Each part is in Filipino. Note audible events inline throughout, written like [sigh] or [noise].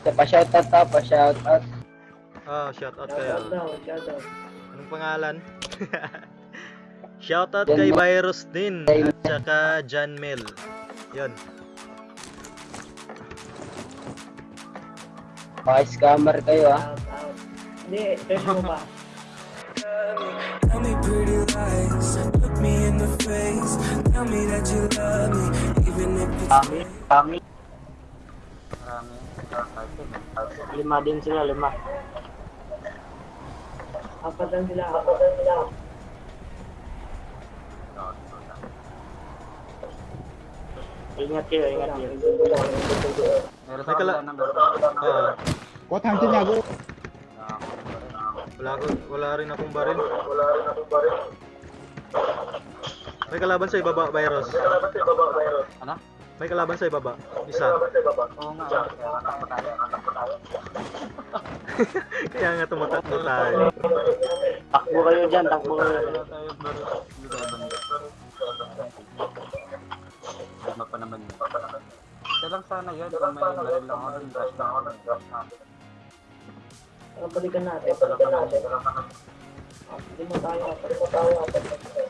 Ta, pa-shoutout. Ah, shoutout Shout kayo. out daw, shout out. Anong pangalan? [laughs] Shoutout John kay Mel. Virus din at saka John Mel. Yun. Mga scammer kayo ah. Shout out. Hindi, search mo ba? [laughs] Tell me pretty lies, look me in the face. Tell me that you love me, even if it's Kami, kami. Lima din sila, lima. Apat lang sila, apat lang sila. Ingat kayo, ingat kayo. May kala... Ah, What hunting niya go? wala, ko, wala rin akong baril. Wala rin akong baril. May kalaban sa ibaba, Virus. Ano? May kalaban sa ibaba. Isa. Oo nga, anak ko tayo, anak ko tayo. [laughs] Kaya nga tumatakbo tayo. Takbo kayo dyan, takbo kayo. Lima pa naman yun. Ito lang sana yun, kung may baril lang ako, rush na ako, rush na ako. Ang balikan natin, balikan natin. Hindi mo tayo, hindi mo tayo.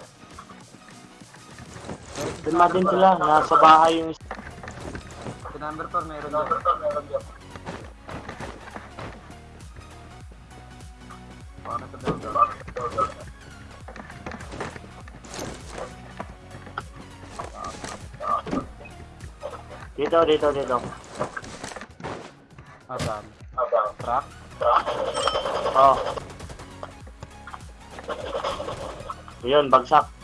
Lima din sila, nasa bahay yung isa. Sa number 4, meron doon. Paano sa daw Dito, dito, dito. Asan? Truck? Oh. Yun, bagsak.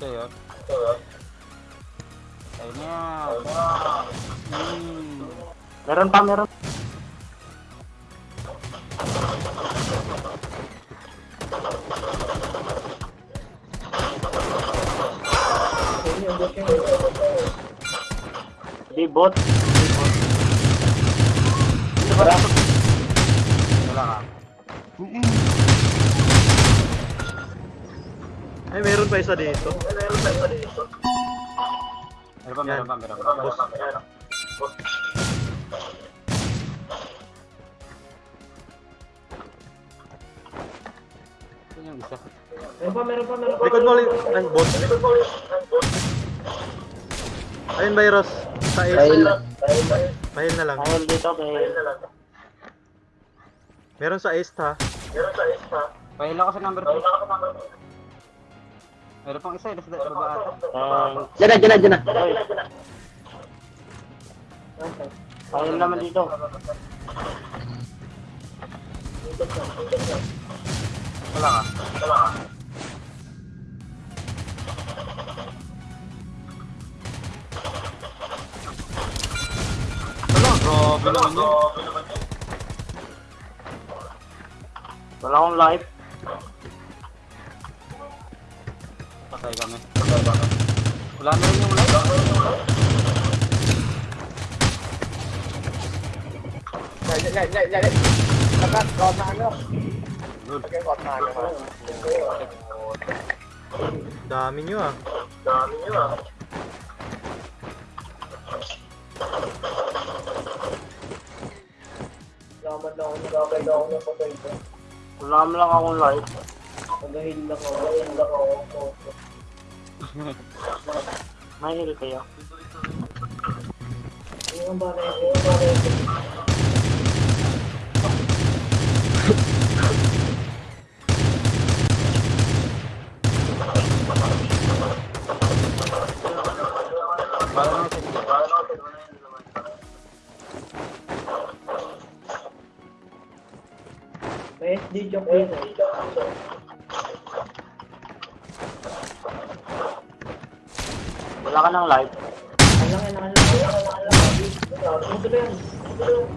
Ito yun. Ayun yan. Hmm. Meron pa, meron. Ayun yung bot yun. Di bot. Di bot. Ay, meron pa isa dito. Meron pa, meron pa, meron pa. Boss. Ito yung isa. Meron pa, meron pa, meron pa. Likod mo ulit. Ay, bot. Ayun, Virus. Sa Dahil, ace. Pahil na lang. Dahil dito kay... Meron sa ace ha. Pahil ako sa number 3. Meron pang isa, eh, nasa baba ata. Thanks. dyan na, dyan na, dyan na. Pahil naman dito. Wala ka. Wala ka. Wala, grabe naman yun. Wala akong life. Patay kami. Wala na rin yung life. Good. Dami nyo ah. Laman lang ako, nagagay lang ako ng patay ko. Wala mo lang akong Nagahil lang ako, nagahil lang ako. May heal kayo. Ko? Ano ang bagay ko? Para na sa May SD joke din eh. Wala ka ng life. Alang yan. Ano?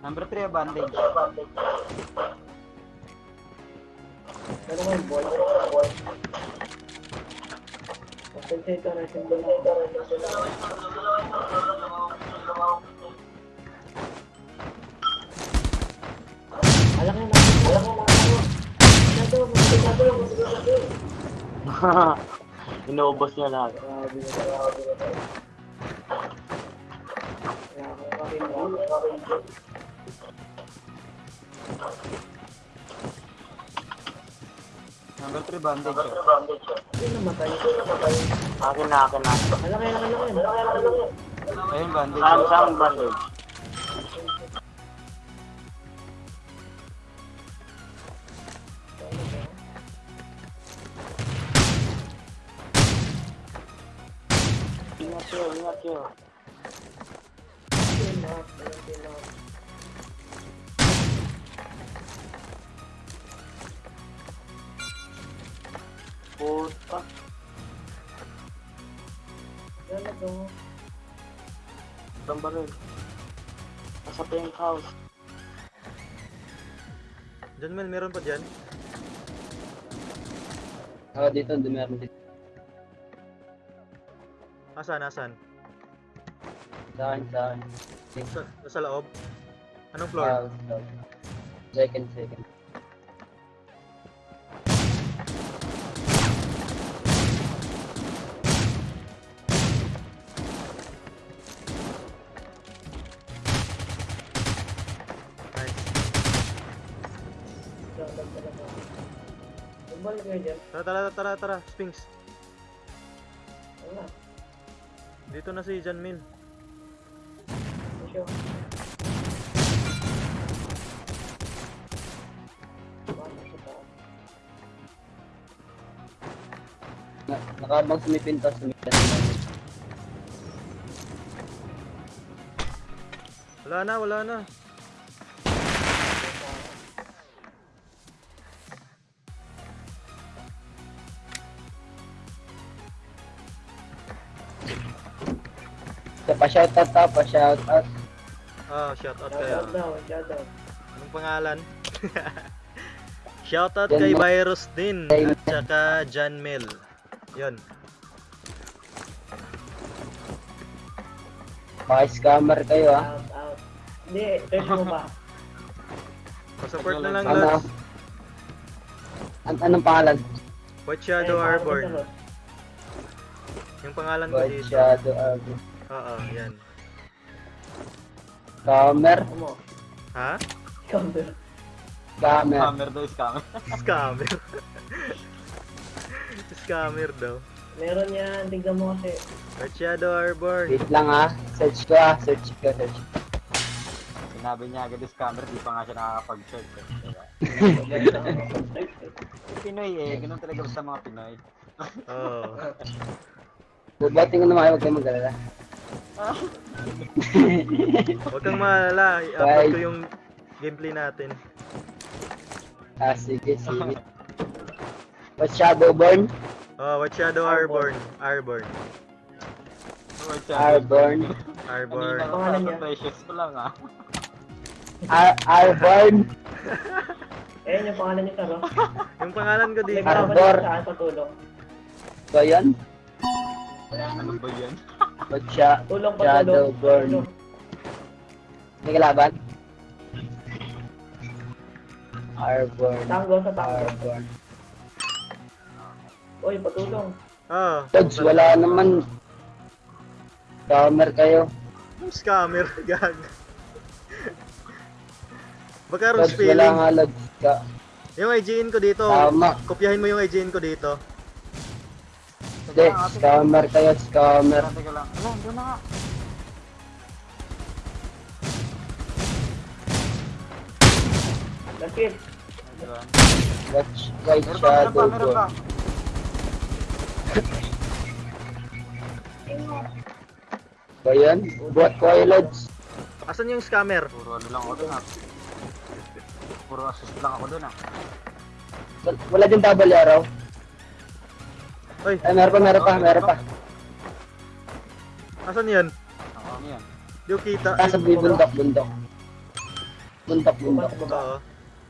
Number 3, bandage. Pero may boy, boy. Compensate na symbol na. Alang [laughs] yan, alang yan, alang yan. Masyado, masyado, masyado. Inuubos niya lahat. Number 3 bandage. oh. Yung namatay. Akin na, akin na. Malaki, laki lang yun. Ayun bandage. Saan, saan bandage? Na, yun na. Puta. Yan na to. Isang baril. Nasa pink house. Diyan Mel, meron pa dyan. Oo, dito, hindi meron dito. Asan, asan? Sa akin, sa akin. Sa, sa loob? Anong floor? So, second, second. Tara, tara, tara, tara. Sphinx. Dito na si Janmin. Na, nakabang sumipintas, sumipintas. Wala na, wala na. Pa-shoutout ta, pa-shoutout. Ah, shout out Shout kayo. out shout out. Anong pangalan? [laughs] shout out kay. Virus din at saka Jan Mel. Yon. Maka-scammer kayo, ah. Out, out. Hindi, search mo ba? [laughs] Pa-support na lang Ano? lads. An anong pangalan? White Shadow Airborne. Yung pangalan ko White dito. Shadow Arbor. Oo, yan. Scammer? Ha? Counter. Scammer. Scammer daw, scammer. [laughs] Scammer. Scammer daw. Meron yan, tignan mo kasi. Shadow Airborne. Wait lang, ah. Search ko, ah. Search ko, search ko. Sinabi niya agad yung scammer, di pa nga siya nakakapag-search. [laughs] Pinoy eh, ganun talaga sa mga Pinoy. Oo. Bubating ko naman, huwag kayong mag-alala. Huwag kang maalala. I-upload ko yung gameplay natin. Ah, sige, sige. What Shadowborn? Oh, White Shadow. Airborne. Airborne. Airborne. Kanina Pangalan pa niya? precious ko lang ah. Ar Airborne. [laughs] Eh, yung pangalan niya taro. [laughs] Yung pangalan ko dito. Arbor. babalik sa tulong. So, yun. Ano ba yan? What Sha Tulong pa tulong. Shadowborn. May kalaban? Airborne. Tango sa tango. Airborne. Uy, patulong. Oh. Tods, wala naman. Scammer kayo. Scammer. [laughs] Gag. Baka Rose wala feeling. nga lag. Ka- Yung IGN ko dito. Tama. Kopyahin mo yung IGN ko dito. Hindi, scammer kayo, scammer. Teka, lang. Ala, doon na nga. Diba? Watch, Meron pa, meron pa, meron pa. Ba yan? Kayo, Lods. Asan yung scammer? Puro ano lang ako doon ah. Puro assist lang ako doon ah. Wal- Wala din double arrow. Oy, Ay, meron pa, meron pa, meron pa. asan yan? Ano yan. Di ko kita. Nasa bundok, bundok. Bundok, bundok. Baba. Oo.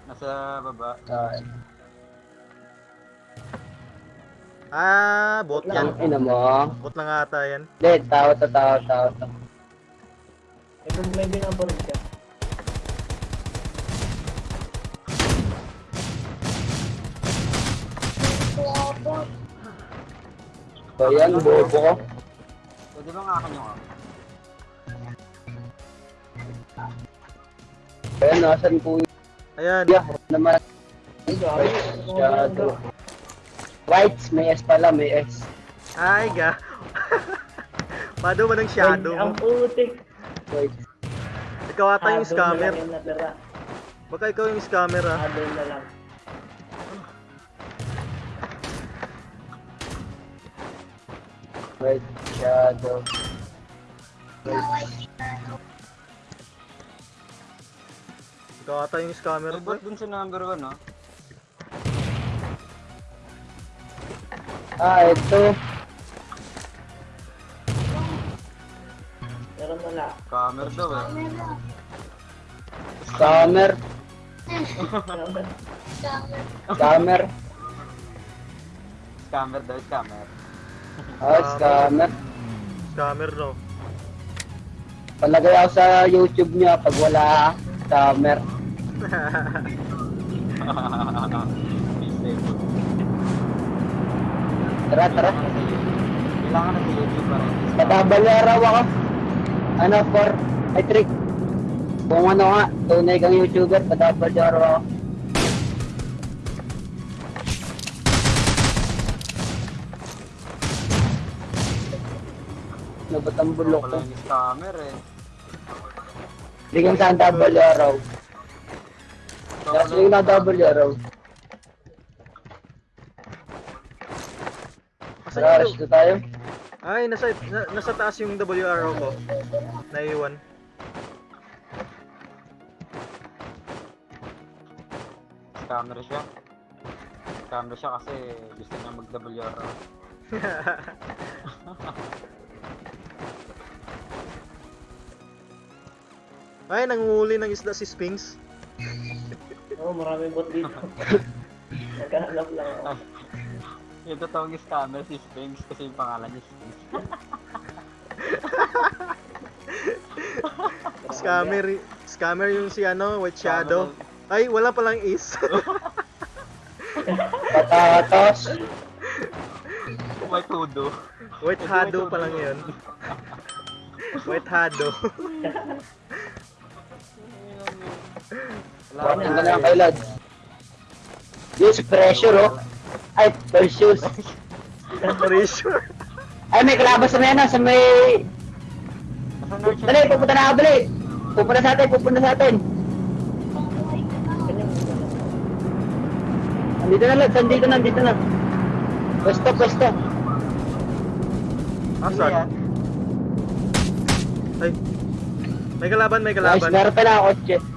Nasa baba. Ah, Ah, bot yan. Ang ina mo. Bot lang ata yan. Hindi, tao to, tao, tao to. Eh, kung may binabaril So yan, bobo ko. Pwede bang akin yung ah? Ayan, nasan po yung Ayan. yeah, naman. Shadow. Whites, may S pala, may S. Ay, ga. [laughs] Pado man ng shadow Ay, Ang putik. Whites. Ikaw ata yung scammer. Baka ikaw yung scammer ah. Shadow na lang. White, shadow. Ikaw ata yung scammer boy. dun sa number 1, no? Ah, ito. Meron na lang. Camera daw, eh. Scammer. Meron Scammer. Scammer daw, scammer. Ah, scammer. Scammer no. Palagay ako sa YouTube niya pag wala scammer. Tara, tara. Kailangan na sa YouTube para. Matabaleraw ako. Ano for, ay trick. Kung ano nga, tunay kang YouTuber, matabaleraw ako. Ano ba't ang bulok ko? Pala yung scammer, eh. Hindi kang saan tabaleraw. Kasi yung natabaleraw. Asan Tara, yung... rush na tayo. Ay, nasa, na, nasa taas yung WRO ko. Naiwan. Scammer siya. Scammer siya kasi gusto niya mag-WR. [laughs] Ay, nanguhuli ng isda si Sphinx. [laughs] Oo, maraming bot dito. [laughs] Nagkahanap lang ako. [laughs] Yung totoong scammer si Sphinx kasi yung pangalan niya Sphinx. Scammer, scammer yung si ano, White Shadow. Ay, wala palang is. Patatos. May tudo. White Hado pa lang yun. White Hado. Bakit ka na kay Lods? Use pressure, oh. Ay, precious. Pressure. Ay, may kalabas sa may ano, sa may... Dali, pupunta na ako, dali. Pupunta sa atin, pupunta sa atin. Ganyan. Andito na, Lods, andito na, andito na. Pwesto, pwesto. Asan? yan? Ay. May kalaban, may kalaban. meron pa na ako, kotse.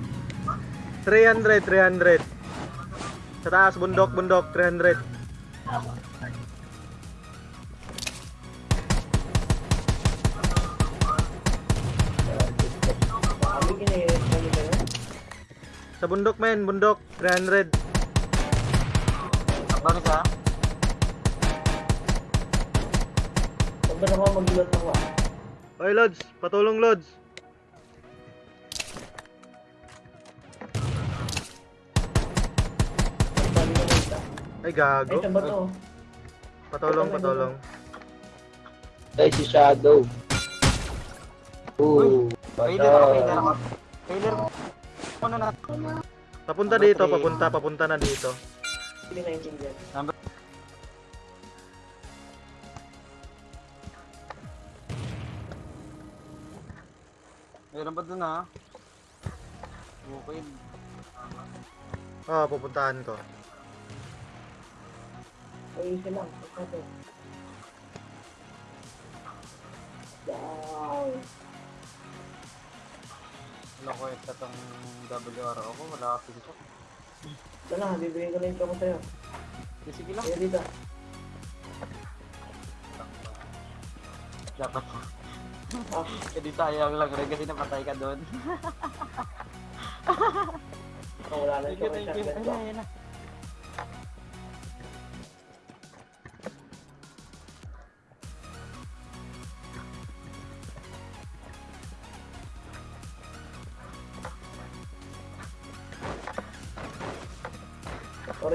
300, 300. Sa taas, bundok, bundok, 300. Sabi ginirit kami ka na. Sa bundok, men, bundok, 300. Bakit siya? Huwag ba naman maglulot ako ah. Oy, Lods, patulong, Lods. Ay, Ay, gago. saan ba to? Patulong, patulong. Ay, si Shadow. Ooh. Failure ako, bata. ako. Failure mo. Ano na? Papunta Number dito, three. papunta, papunta na dito. Hindi naintindihan. Number... Meron ba dun ha? Okay. Oo, pupuntahan ko. Ayusin lang. Ito to. Wow. Ito tong WRO ko. Wala kasi dito. Ito na, bibigyan ko na yung choco sa'yo. Sige, Sige lang. Kaya dito. Dapat. Ah, [laughs] Hindi sayang lang rin kasi napatay ka doon. [laughs] oh, wala na shotgun Ayun na, ayun na.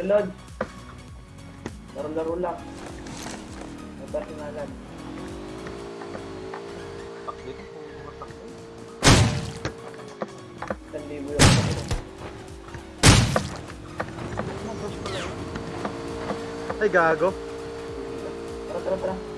Sunod. Laro-laro lang. May personalan. Taklit po. Taklit. Isang libo lang. Ay, gago. Tara, tara, tara.